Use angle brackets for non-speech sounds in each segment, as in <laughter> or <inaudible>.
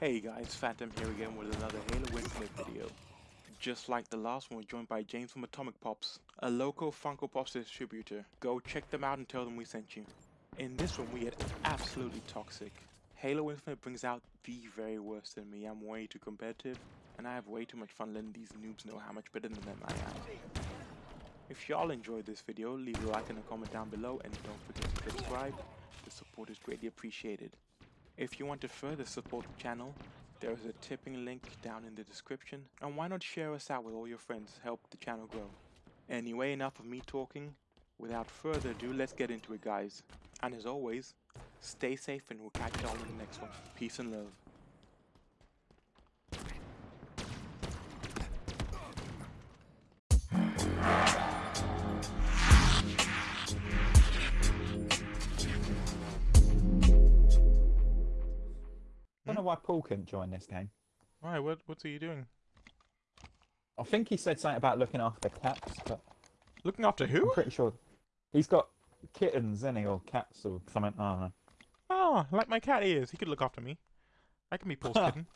Hey guys, Phantom here again with another Halo Infinite video. Just like the last one, we're joined by James from Atomic Pops, a local Funko Pops distributor. Go check them out and tell them we sent you. In this one, we get absolutely toxic. Halo Infinite brings out the very worst in me. I'm way too competitive, and I have way too much fun letting these noobs know how much better than them I am. If y'all enjoyed this video, leave a like and a comment down below, and don't forget to subscribe. The support is greatly appreciated. If you want to further support the channel, there is a tipping link down in the description, and why not share us out with all your friends, help the channel grow. Anyway, enough of me talking. Without further ado, let's get into it guys. And as always, stay safe and we'll catch y'all in the next one. Peace and love. Why Paul couldn't join this game. Why, what, what's he doing? I think he said something about looking after cats, but Looking after I'm who? pretty sure he's got kittens, isn't he, or cats or something. I don't know. Oh, like my cat is. He could look after me. I can be Paul's <laughs> kitten.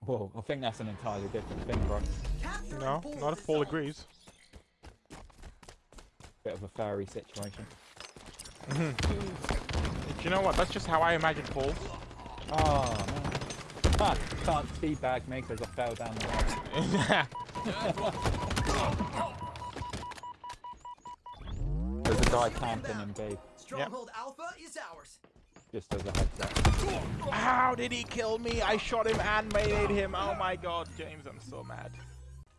Whoa, I think that's an entirely different thing, bro. No, not if Paul agrees. Bit of a furry situation. <laughs> Do you know what? That's just how I imagine Paul. Oh man. Ah, can't teabag me because I fell down the hole. There's a guy camping in B, Stronghold Alpha is ours. just as a heads up. How did he kill me? I shot him and made him. Oh my god, James, I'm so mad.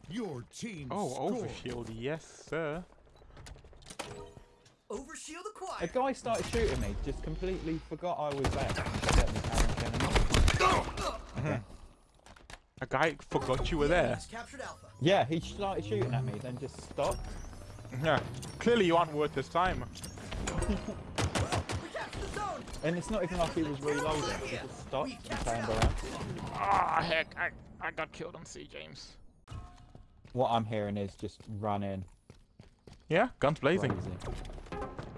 Your team Oh, scored. overshield, yes, sir. Overshield A acquired. guy started shooting me, just completely forgot I was there. Let me carry on killing him. A guy forgot you were there. He's captured Alpha. Yeah, he started shooting at me, then just stopped. Yeah, clearly you aren't worth his time. We captured the zone. And it's not even like he was reloading. He just stopped and turned around. Ah, heck, I, I got killed on C, James. What I'm hearing is just running Yeah, guns blazing. crazy.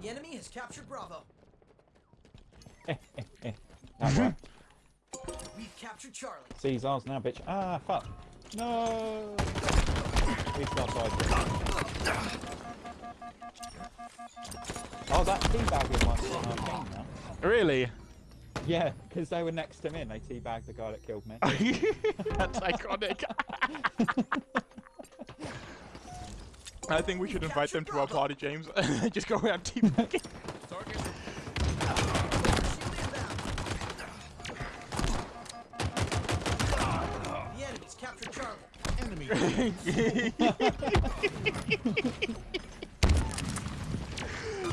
The enemy has captured Bravo. <laughs> That one. We've captured Charlie. Seize ours now, bitch. Ah, fuck. No! He's got side. Oh, that teabagging one's on our team now. Really? Yeah, because they were next to me and they teabagged the guy that killed me. <laughs> That's iconic. <laughs> I think we should invite them to our party, James. <laughs> Just go around teabagging.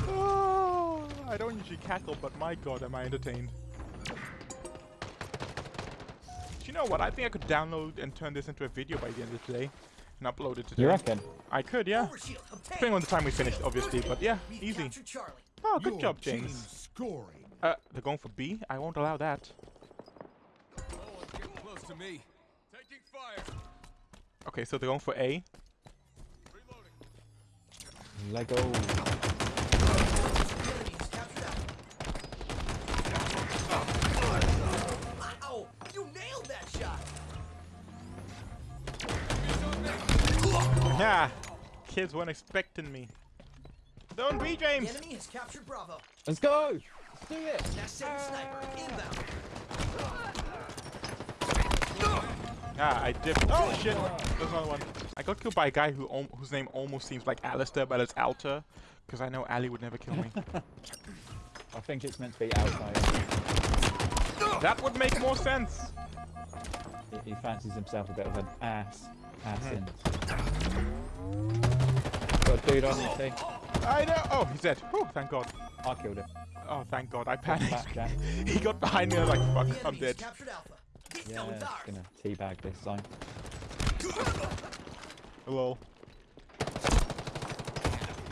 Oh, <laughs> I don't usually cackle, but my god, am I entertained. Do you know what? I think I could download and turn this into a video by the end of today and upload it today. You reckon? I could, yeah. Depending on the time we finish, obviously, but yeah, We've easy. Charlie. Oh, good Your job, James. scoring. Uh, they're going for B? I won't allow that. Oh, it's getting close to me. Taking fire. Okay, so they're going for A. Reloading. Lego. The enemy has captured Alpha. Wow! You nailed that shot. Yeah! Kids weren't expecting me. Don't be, The James! enemy has captured Bravo. Let's go! Let's do it! That's Satan Sniper inbound. Ah, I dipped. Oh shit! There's another one. I got killed by a guy who whose name almost seems like Alistair, but it's Alter. Because I know Ali would never kill me. <laughs> I think it's meant to be outside. that would make more sense! He, he fancies himself a bit of an ass. Ass in. Got a dude on your team. I know! Oh, he's dead. Whew, thank god. I killed him. Oh, thank god. I panicked. <laughs> He got behind me and I was like, fuck, I'm enemy's dead. Captured Alpha. This Yeah, zone's just gonna teabag this zone. Hello.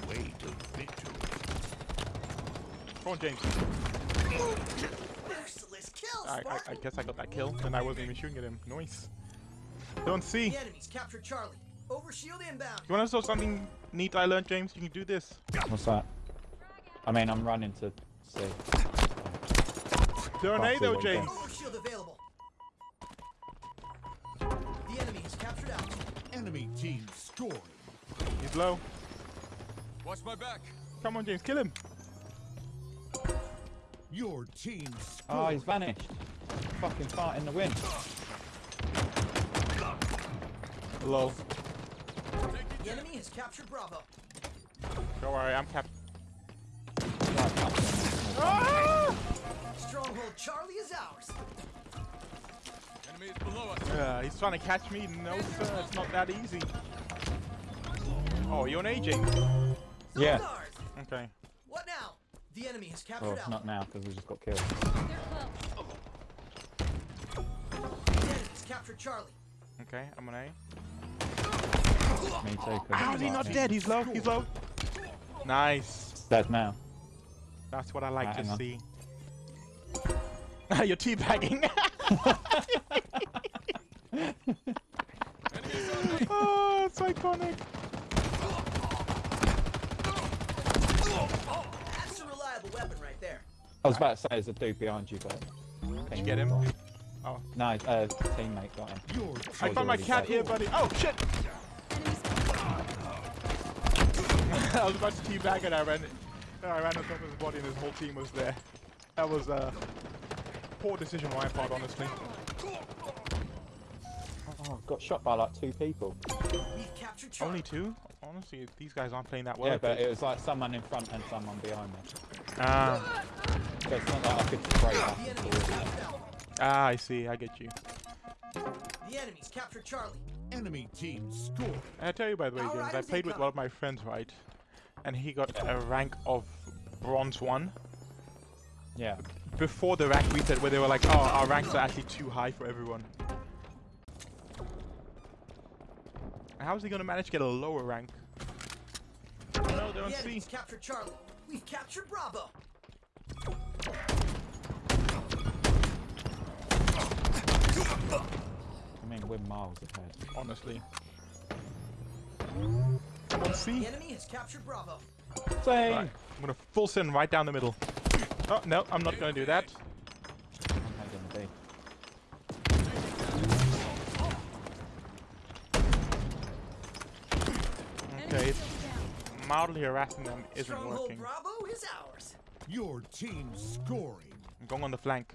Way to victory. Come on, James. Merciless kill, I, I, I guess I got that kill, and I wasn't even shooting at him. Nice. Don't see. The You enemy's captured Charlie. Overshield inbound. wanna know something neat I learned, James? You can do this. What's that? I mean, I'm running to see. Throw an Can't A though, James. Overshield available. Enemy team scoring. He's low. Watch my back. Come on, James, kill him. Your team Oh, scored. he's vanished. Fucking fart in the wind. Low. The enemy has captured Bravo. Don't worry, I'm cap. Right, fucking- ah! Stronghold Charlie is ours. Uh, he's trying to catch me. No, sir, it's not that easy. Oh, you're an A, James. Yeah. Okay. What now? The enemy has captured Well, Alpha. not now because we just got killed. They're close. The enemy has captured Charlie. Okay, I'm an A. Me too. 'cause How is he not like- dead? He's low. He's low. Nice. Dead now. That's what I like Right, to hang on. see. <laughs> You're teabagging. <laughs> Enemy is on me. oh, it's iconic. That's a reliable weapon right there. I was about to say there's a dude behind you, but. Did you get him? Oh. No, uh, teammate got him. I found my cat here, buddy. Oh, shit. <laughs> I was about to teabag and I ran, I ran on top of his body and his whole team was there. That was a poor decision on my part, honestly. Oh, got shot by like two people. We've captured Charlie. Only two? Honestly, these guys aren't playing that well. Yeah, but it was like someone in front and someone behind me. Ah, So it's not like I could spray back The and enemy has forth. captured Alpha. ah, I see. I get you. The enemy's captured Charlie. enemy team scored. I tell you, by the way, James, I played with one of my friends, right? And he got a rank of bronze one Yeah. before the rank reset, where they were like, "Oh, our ranks are actually too high for everyone." How is he gonna manage to get a lower rank? No, they The don't see. enemy's captured Charlie. We've captured Bravo. I mean, we're miles ahead. Honestly. Come on, The see. enemy has captured Bravo. Same. Right, I'm gonna full send right down the middle. Oh no, I'm not gonna do that. I'm gonna be. Okay, Enemy it's still down. mildly harassing them isn't working. Bravo is ours. Your team scoring. I'm going on the flank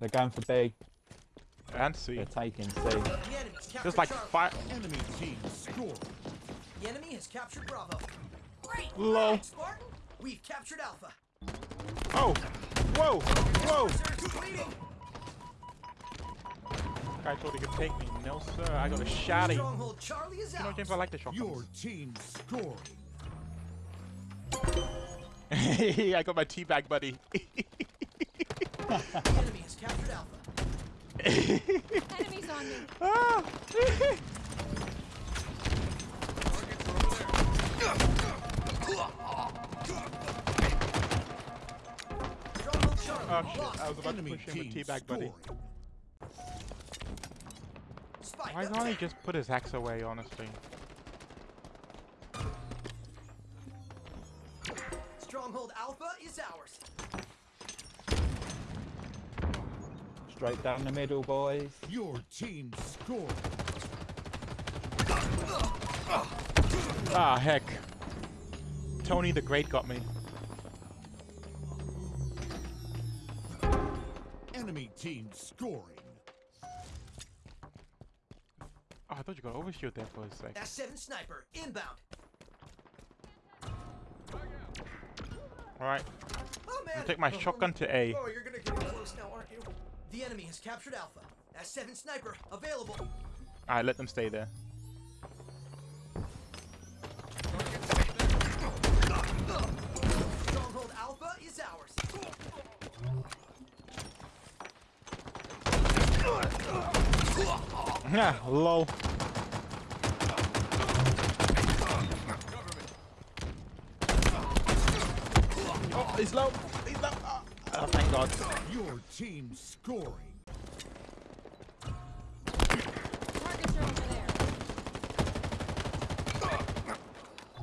They're going for B. and C. They're taking C. The enemy's captured Just like Charlie. fire. Enemy team scored. The enemy has captured Bravo. Great Lol. Spartan. We've captured Alpha. Oh! Whoa! Whoa! Reserves. Guy thought he could take me. No, sir. I got a shotty. Stronghold Charlie is You know. James, I like the Your shotguns. team scoring. <laughs> I got my teabag buddy. <laughs> Enemy has captured Alpha. Enemies on me. <laughs> ah! Stronghold Charlie Oh shit. I was about to Enemy push him with team teabag buddy. Why can't he just put his axe away, honestly? Stronghold Alpha is ours. Straight down the middle, boys. Your team scored. Ah, heck. Tony the Great got me. Enemy team scoring. Oh, I thought you got overshoot there for a sec. That's seven sniper inbound. Alright, Oh man. I'll take my shotgun to A. Oh, you're gonna get close now, aren't you? The enemy has captured Alpha. That's seven sniper available. Alright, let them stay there. Yeah, lol. Oh, he's low. He's low. Oh, oh, thank God. Your team scoring. Targets are over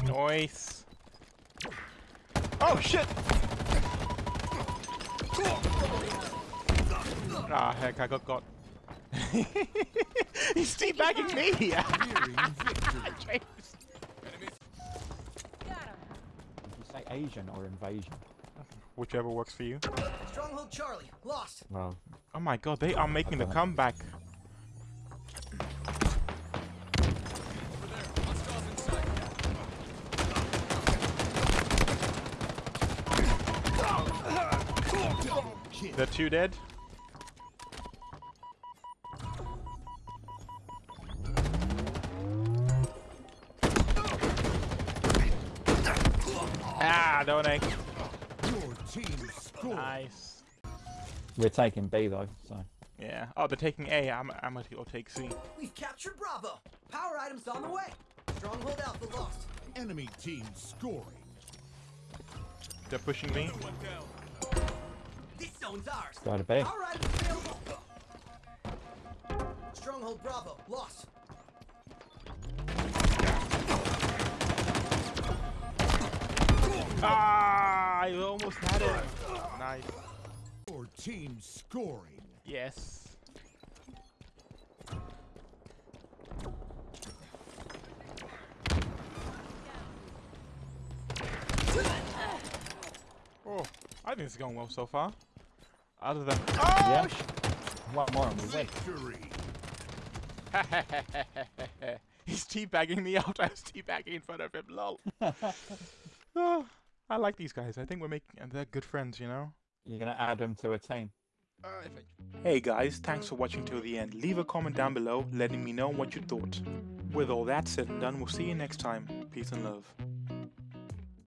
there. Nice. Oh shit! Ah heck, I got got. <laughs> He's teabagging me! Nearing victory. James. Got him. Did you say Asian or invasion? Whichever works for you. Stronghold Charlie, lost. Well, Oh my god, they are making the comeback. Over there. Hostiles inside. Double kill. The two dead. Nice. we're taking B though, so. Yeah. Oh, they're taking A. I'm, I'm gonna go take C. We've captured Bravo. Power items on the way. Stronghold Alpha lost. Enemy team scoring. They're pushing me. One down. This zone's ours. Go to B. Power items available. Stronghold Bravo lost. Ah, I almost had it. Nice. Your team scoring. Yes. Oh, I think it's going well so far. Other than oh, Yeah. One more and we win. Victory. <laughs> He's teabagging me out. <laughs> I was teabagging in front of him. Lol. Oh, <laughs> I like these guys. I think we're making. They're good friends, you know. You're gonna add them to a team. Uh, hey guys, thanks for watching till the end. Leave a comment down below letting me know what you thought. With all that said and done, we'll see you next time. Peace and love.